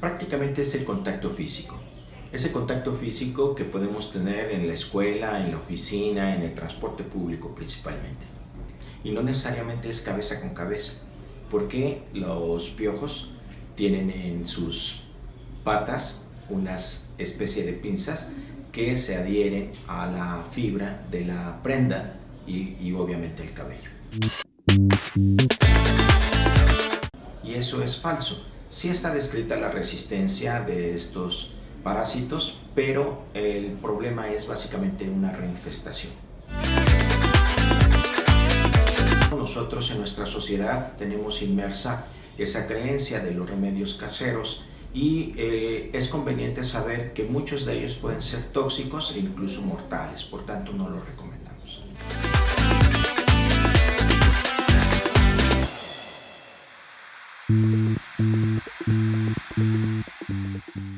Prácticamente es el contacto físico. Ese contacto físico que podemos tener en la escuela, en la oficina, en el transporte público principalmente. Y no necesariamente es cabeza con cabeza, porque los piojos tienen en sus patas unas especie de pinzas que se adhieren a la fibra de la prenda y, y obviamente el cabello. Eso es falso. Sí está descrita la resistencia de estos parásitos, pero el problema es básicamente una reinfestación. Nosotros en nuestra sociedad tenemos inmersa esa creencia de los remedios caseros y eh, es conveniente saber que muchos de ellos pueden ser tóxicos e incluso mortales, por tanto no lo recomiendo.